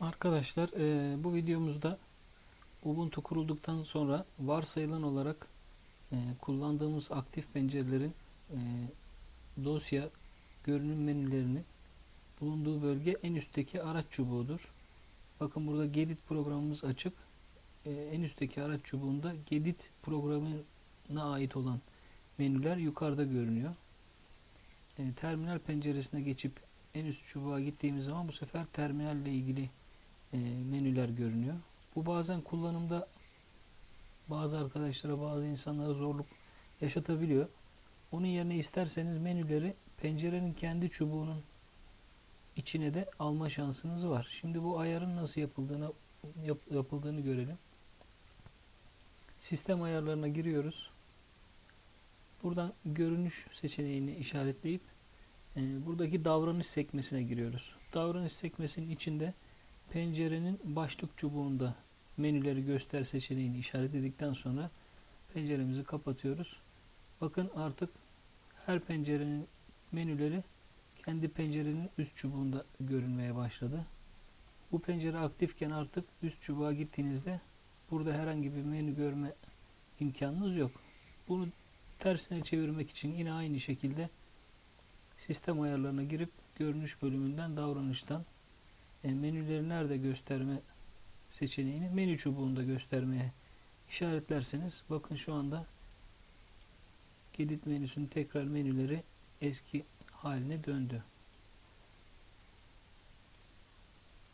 Arkadaşlar eee, bu videomuzda Ubuntu kurulduktan sonra varsayılan olarak eee, kullandığımız aktif pencerelerin eee, dosya görünüm menülerini bulunduğu bölge en üstteki araç çubuğudur. Bakın burada Gedit programımız açık. Eee, en üstteki araç çubuğunda Gedit programına ait olan menüler yukarıda görünüyor. Eee, terminal penceresine geçip en üst çubuğa gittiğimiz zaman bu sefer terminalle ilgili e, menüler görünüyor. Bu bazen kullanımda bazı arkadaşlara, bazı insanlara zorluk yaşatabiliyor. Onun yerine isterseniz menüleri pencerenin kendi çubuğunun içine de alma şansınız var. Şimdi bu ayarın nasıl yapıldığını yap- yapıldığını görelim. Sistem ayarlarına giriyoruz. Buradan görünüş seçeneğini işaretleyip e, buradaki davranış sekmesine giriyoruz. Davranış sekmesinin içinde pencerenin başlık çubuğunda menüleri göster seçeneğini işaretledikten sonra penceremizi kapatıyoruz. Bakın artık her pencerenin menüleri kendi pencerenin üst çubuğunda görünmeye başladı. Bu pencere aktifken artık üst çubuğa gittiğinizde burada herhangi bir menü görme imkanınız yok. Bunu tersine çevirmek için yine aynı şekilde sistem ayarlarına girip görünüş bölümünden davranıştan menüleri nerede gösterme seçeneğini menü çubuğunda göstermeye işaretlerseniz bakın şu anda Gedit menüsünün tekrar menüleri eski haline döndü.